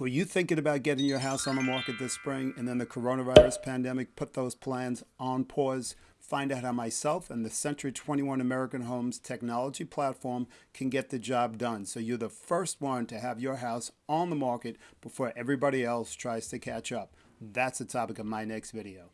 Were you thinking about getting your house on the market this spring and then the coronavirus pandemic put those plans on pause? Find out how myself and the Century 21 American Homes technology platform can get the job done so you're the first one to have your house on the market before everybody else tries to catch up. That's the topic of my next video.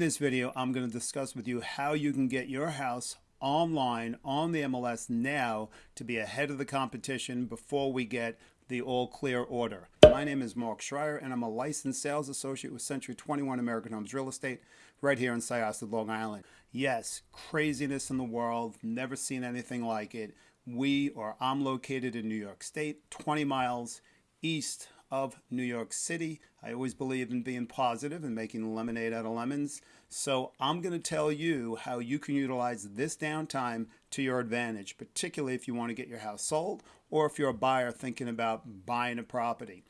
This video, I'm going to discuss with you how you can get your house online on the MLS now to be ahead of the competition before we get the all clear order. My name is Mark Schreier and I'm a licensed sales associate with Century 21 American Homes Real Estate right here in Syosset, Long Island. Yes, craziness in the world, never seen anything like it. We or I'm located in New York State, 20 miles east of New York City. I always believe in being positive and making lemonade out of lemons. So I'm going to tell you how you can utilize this downtime to your advantage, particularly if you want to get your house sold or if you're a buyer thinking about buying a property.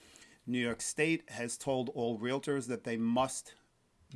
New York State has told all realtors that they must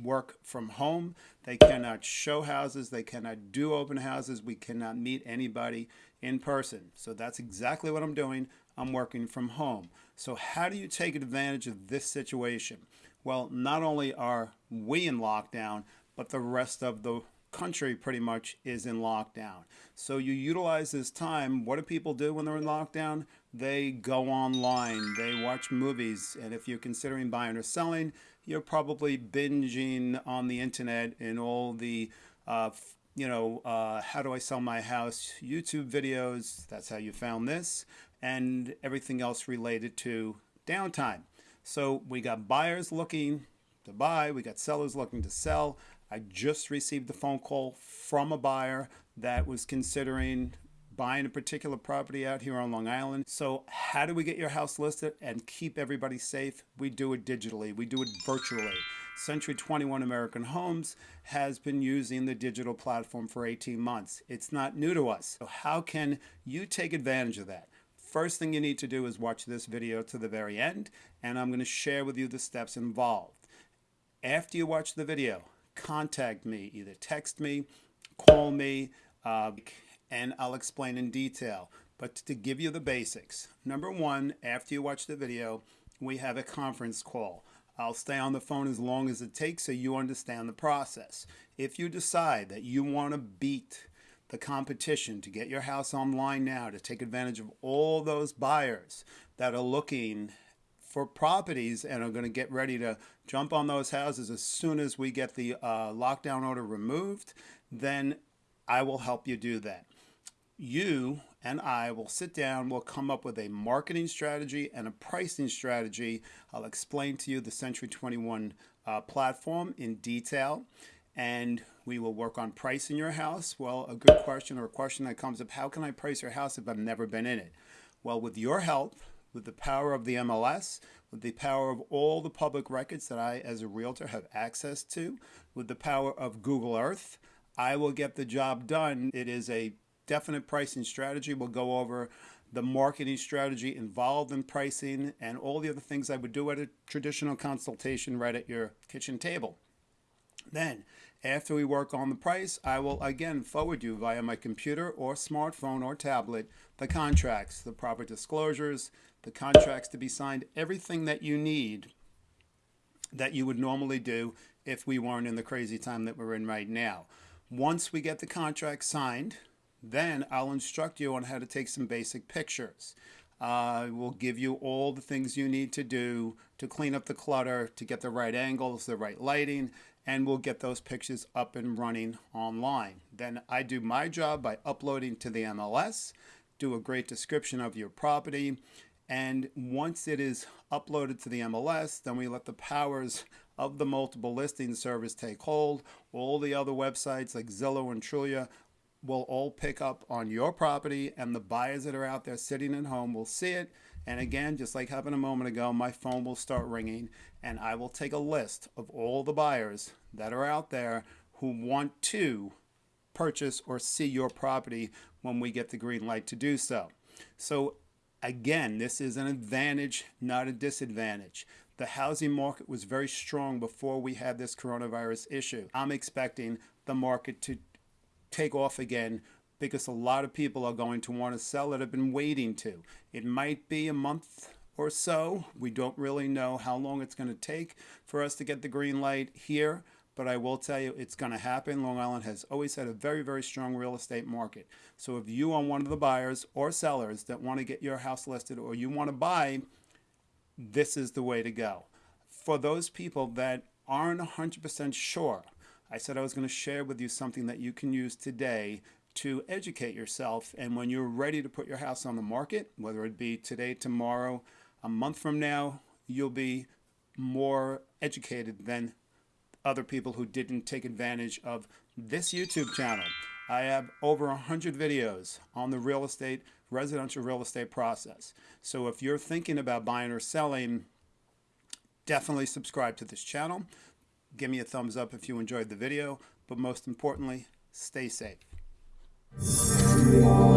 work from home. They cannot show houses. They cannot do open houses. We cannot meet anybody in person. So that's exactly what I'm doing. I'm working from home. So how do you take advantage of this situation? Well, not only are we in lockdown, but the rest of the country pretty much is in lockdown. So you utilize this time. What do people do when they're in lockdown? They go online, they watch movies, and if you're considering buying or selling, you're probably binging on the internet and all the uh, you know, uh, how do I sell my house YouTube videos. That's how you found this and everything else related to downtime. So we got buyers looking to buy. We got sellers looking to sell. I just received a phone call from a buyer that was considering buying a particular property out here on Long Island. So how do we get your house listed and keep everybody safe? We do it digitally. We do it virtually. Century 21 American Homes has been using the digital platform for 18 months. It's not new to us. So how can you take advantage of that? First thing you need to do is watch this video to the very end, and I'm going to share with you the steps involved. After you watch the video, contact me, either text me, call me, uh, and I'll explain in detail. But to give you the basics, number one, after you watch the video, we have a conference call. I'll stay on the phone as long as it takes so you understand the process. If you decide that you want to beat the competition to get your house online now, to take advantage of all those buyers that are looking for properties and are going to get ready to jump on those houses as soon as we get the uh, lockdown order removed, then I will help you do that. You and I will sit down, we'll come up with a marketing strategy and a pricing strategy. I'll explain to you the Century 21 uh, platform in detail and we will work on pricing your house. Well, a good question or a question that comes up, how can I price your house if I've never been in it? Well, with your help, with the power of the MLS, with the power of all the public records that I, as a realtor, have access to, with the power of Google Earth, I will get the job done. It is a definite pricing strategy. We'll go over the marketing strategy involved in pricing and all the other things I would do at a traditional consultation right at your kitchen table. Then, after we work on the price, I will again forward you via my computer or smartphone or tablet the contracts, the proper disclosures, the contracts to be signed, everything that you need that you would normally do if we weren't in the crazy time that we're in right now. Once we get the contract signed, then I'll instruct you on how to take some basic pictures. Uh, we'll give you all the things you need to do to clean up the clutter, to get the right angles, the right lighting, and we'll get those pictures up and running online. Then I do my job by uploading to the MLS, do a great description of your property, and once it is uploaded to the MLS, then we let the powers of the multiple listing service take hold. All the other websites like Zillow and Trulia will all pick up on your property and the buyers that are out there sitting at home will see it. And again, just like happened a moment ago, my phone will start ringing and I will take a list of all the buyers that are out there who want to purchase or see your property when we get the green light to do so. So again, this is an advantage, not a disadvantage. The housing market was very strong before we had this coronavirus issue. I'm expecting the market to take off again because a lot of people are going to want to sell that have been waiting to. It might be a month or so. We don't really know how long it's going to take for us to get the green light here, but I will tell you it's going to happen. Long Island has always had a very, very strong real estate market. So if you are one of the buyers or sellers that want to get your house listed or you want to buy, this is the way to go. For those people that aren't 100% sure, I said I was going to share with you something that you can use today to educate yourself. And when you're ready to put your house on the market, whether it be today, tomorrow, a month from now, you'll be more educated than other people who didn't take advantage of this YouTube channel. I have over 100 videos on the real estate, residential real estate process. So if you're thinking about buying or selling, definitely subscribe to this channel. Give me a thumbs up if you enjoyed the video, but most importantly, stay safe. Yeah.